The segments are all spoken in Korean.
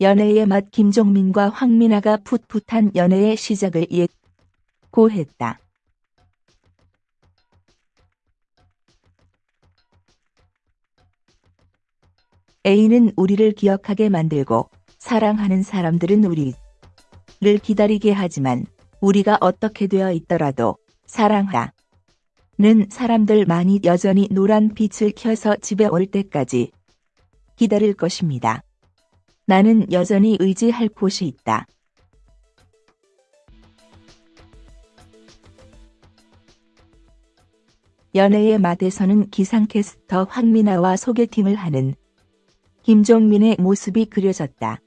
연애의 맛 김종민과 황민아가 풋풋한 연애의 시작을 예고했다. A는 우리를 기억하게 만들고 사랑하는 사람들은 우리를 기다리게 하지만 우리가 어떻게 되어 있더라도 사랑하 는 사람들만이 여전히 노란 빛을 켜서 집에 올 때까지 기다릴 것입니다. 나는 여전히 의지할 곳이 있다. 연애의 맛에서는 기상캐스터 황민아와 소개팅을 하는 김종민의 모습이 그려졌다.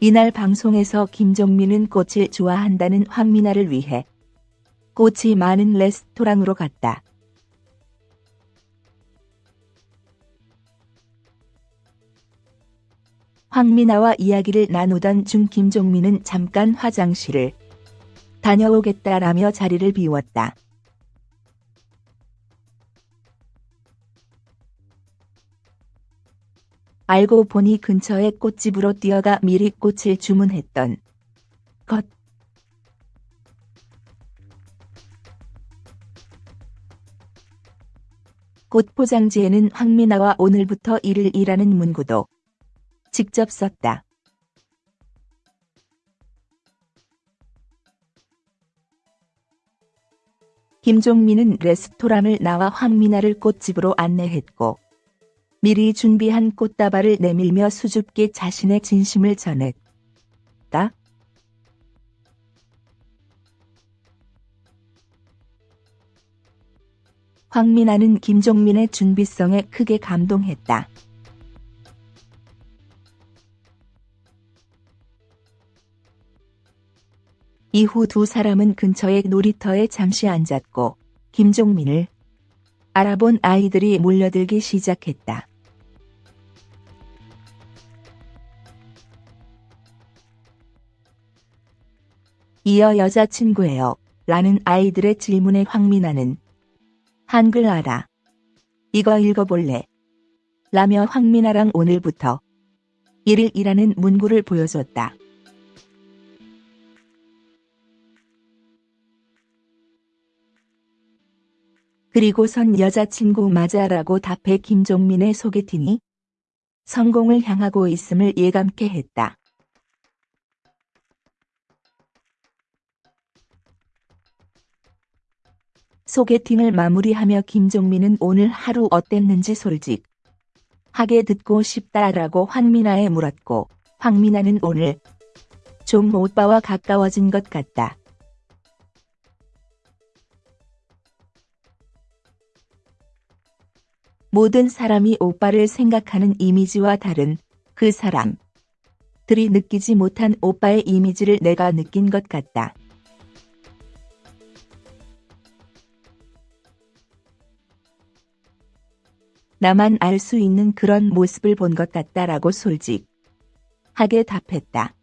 이날 방송에서 김종민은 꽃을 좋아한다는 황민아를 위해 꽃이 많은 레스토랑으로 갔다. 황민아와 이야기를 나누던 중 김종민은 잠깐 화장실을 다녀오겠다라며 자리를 비웠다. 알고 보니 근처의 꽃집으로 뛰어가 미리 꽃을 주문했던 것. 꽃 포장지에는 황민아와 오늘부터 일을 일하는 문구도 직접 썼다. 김종민은 레스토랑을 나와 황민아를 꽃집으로 안내했고 미리 준비한 꽃다발을 내밀며 수줍게 자신의 진심을 전했다. 황민아는 김종민의 준비성에 크게 감동했다. 이후 두 사람은 근처의 놀이터에 잠시 앉았고 김종민을 알아본 아이들이 몰려들기 시작했다. 이어 여자친구예요. 라는 아이들의 질문에 황민아는 한글 알아. 이거 읽어볼래. 라며 황민아랑 오늘부터 1일 일하는 문구를 보여줬다. 그리고선 여자친구 맞아라고 답해 김종민의 소개팅이 성공을 향하고 있음을 예감케 했다. 소개팅을 마무리하며 김종민은 오늘 하루 어땠는지 솔직 하게 듣고 싶다라고 황민아에 물었고 황민아는 오늘 좀 오빠와 가까워진 것 같다. 모든 사람이 오빠를 생각하는 이미지와 다른 그 사람들이 느끼지 못한 오빠의 이미지를 내가 느낀 것 같다. 나만 알 수 있는 그런 모습을 본 것 같다라고 솔직하게 답했다.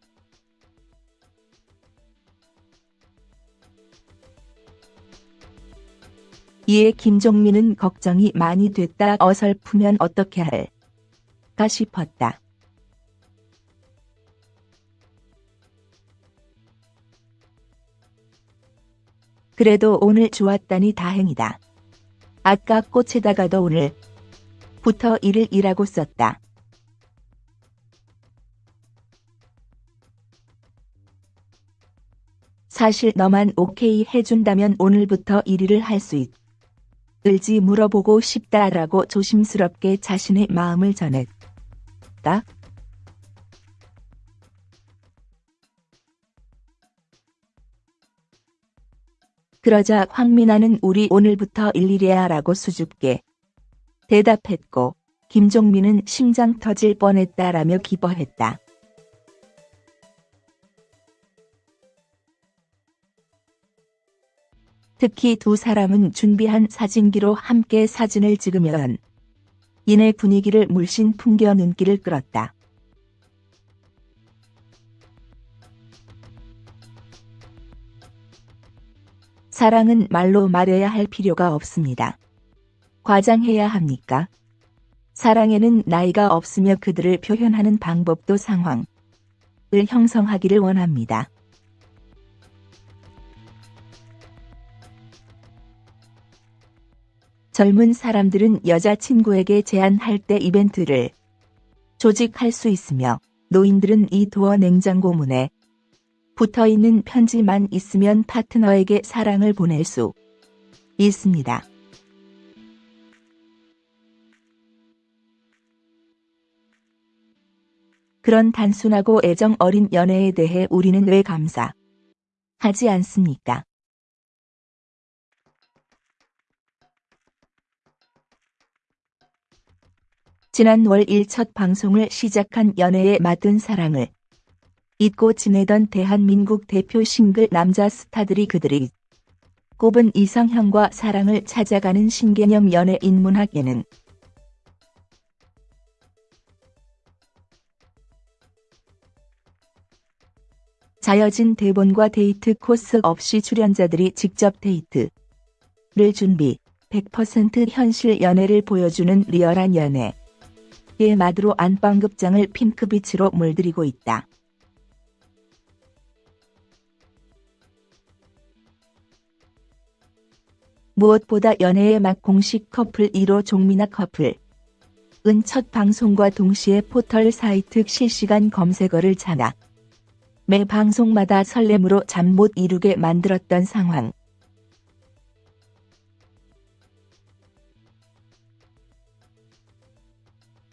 이에 김종민은 걱정이 많이 됐다 어설프면 어떻게 할까 싶었다. 그래도 오늘 좋았다니 다행이다. 아까 꽃에다가도 오늘 부터 일을 일하고 썼다. 사실 너만 오케이 해준다면 오늘부터 1위를 할 수 있다. 을지 물어보고 싶다라고 조심스럽게 자신의 마음을 전했다. 그러자 황민아는 우리 오늘부터 일일이야 라고 수줍게 대답했고 김종민은 심장 터질 뻔했다라며 기뻐했다. 특히 두 사람은 준비한 사진기로 함께 사진을 찍으면 이내 분위기를 물씬 풍겨 눈길을 끌었다. 사랑은 말로 말해야 할 필요가 없습니다. 과장해야 합니까? 사랑에는 나이가 없으며 그들을 표현하는 방법도 상황을 형성하기를 원합니다. 젊은 사람들은 여자친구에게 제안할 때 이벤트를 조직할 수 있으며 노인들은 이 도어 냉장고 문에 붙어 있는 편지만 있으면 파트너에게 사랑을 보낼 수 있습니다. 그런 단순하고 애정 어린 연애에 대해 우리는 왜 감사 하지 않습니까? 지난 월 1첫 방송을 시작한 연애에 맞은 사랑을 잊고 지내던 대한민국 대표 싱글 남자 스타들이 그들이 꼽은 이상형과 사랑을 찾아가는 신개념 연애 인문학 예능 짜여진 대본과 데이트 코스 없이 출연자들이 직접 데이트를 준비 100% 현실 연애를 보여주는 리얼한 연애 의 마드로 안방극장을 핑크빛으로 물들이고 있다. 무엇보다 연애의 맛 공식 커플 1호 종민아 커플 은첫 방송과 동시에 포털 사이트 실시간 검색어를 장악. 매 방송마다 설렘으로 잠 못 이루게 만들었던 상황.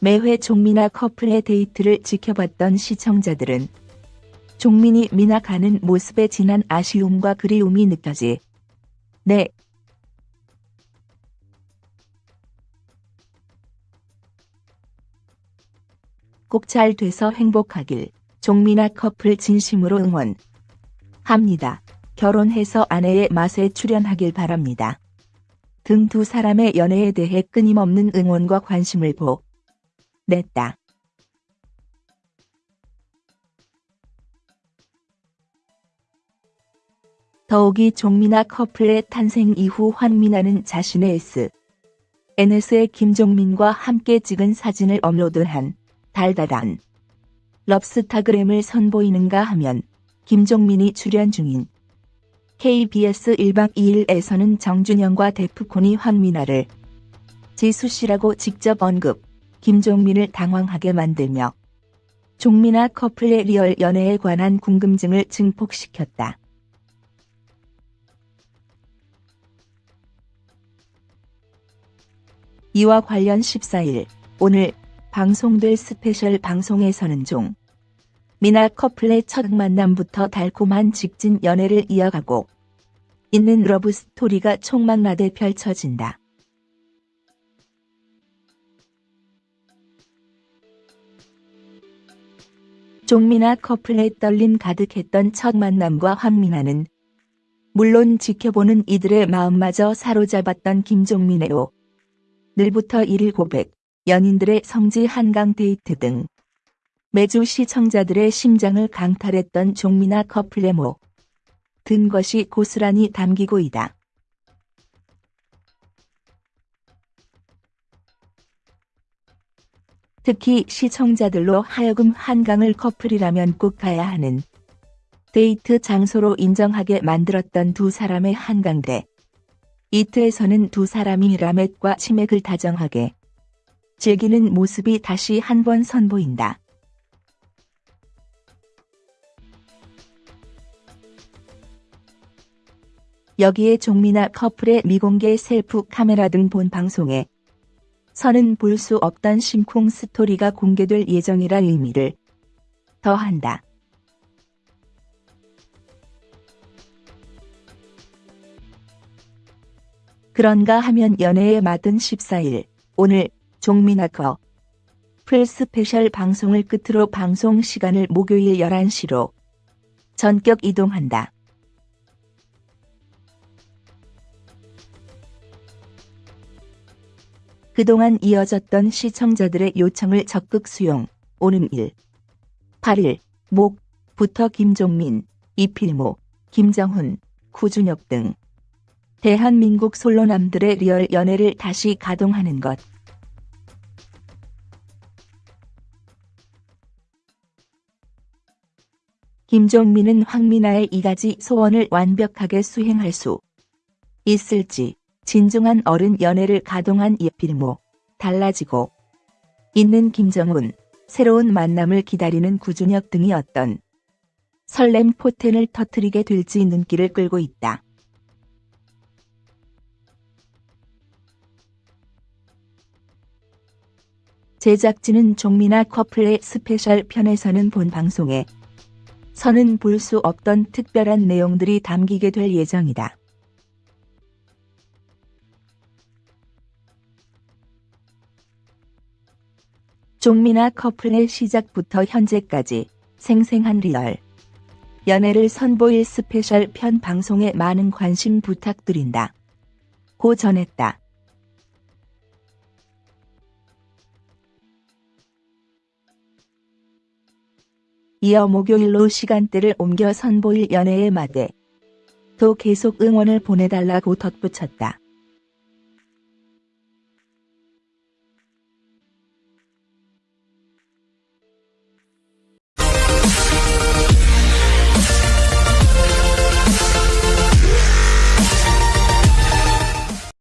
매회 종민아 커플의 데이트를 지켜봤던 시청자들은 종민이 미나 가는 모습에 진한 아쉬움과 그리움이 느껴지. 네. 꼭 잘 돼서 행복하길. 종민아 커플 진심으로 응원. 합니다. 결혼해서 아내의 맛에 출연하길 바랍니다. 등 두 사람의 연애에 대해 끊임없는 응원과 관심을 보. 냈다. 더욱이 종민아 커플의 탄생 이후 환민아는 자신의 S. NS에 김종민과 함께 찍은 사진을 업로드한 달달한 럽스타그램을 선보이는가 하면 김종민이 출연 중인 KBS 1박 2일에서는 정준영과 데프콘이 황민아를 지수씨라고 직접 언급. 김종민을 당황하게 만들며 종민아 커플의 리얼 연애에 관한 궁금증을 증폭시켰다. 이와 관련 14일 오늘 방송될 스페셜 방송에서는 종 민아 커플의 첫 만남부터 달콤한 직진 연애를 이어가고 있는 러브 스토리가 총망라돼 펼쳐진다. 종민아 커플의 떨림 가득했던 첫 만남과 황민아는 물론 지켜보는 이들의 마음마저 사로잡았던 김종민의 오늘부터 일일 고백, 연인들의 성지 한강 데이트 등 매주 시청자들의 심장을 강탈했던 종민아 커플의 모. 든 것이 고스란히 담기고 있다. 특히 시청자들로 하여금 한강을 커플이라면 꼭 가야 하는 데이트 장소로 인정하게 만들었던 두 사람의 한강대. 이트에서는 두 사람이 라멧과 치맥을 다정하게 즐기는 모습이 다시 한 번 선보인다. 여기에 종미나 커플의 미공개 셀프 카메라 등 본 방송에 선은 볼수 없던 심쿵 스토리가 공개될 예정이라 의미를 더한다. 그런가 하면 연애에 맞은 14일 오늘 종민아 커플 스페셜 방송을 끝으로 방송 시간을 목요일 11시로 전격 이동한다. 그동안 이어졌던 시청자들의 요청을 적극 수용. 오는 1. 8일 목부터 김종민, 이필모, 김정훈, 구준엽 등 대한민국 솔로남들의 real 연애를 다시 가동하는 것. 김종민은 황미나의 이 가지 소원을 완벽하게 수행할 수 있을지 진중한 어른 연애를 가동한 이필모 달라지고 있는 김정훈 새로운 만남을 기다리는 구준엽 등이 어떤 설렘 포텐을 터트리게 될지 눈길을 끌고 있다. 제작진은 종미나 커플의 special 편에서는 본 방송에서는 볼 수 없던 특별한 내용들이 담기게 될 예정이다. 종미나 커플의 시작부터 현재까지 생생한 real 연애를 선보일 special 편 방송에 많은 관심 부탁드린다. 고 전했다. 이어 목요일로 시간대를 옮겨 선보일 연애의 맛에도 계속 응원을 보내달라고 덧붙였다.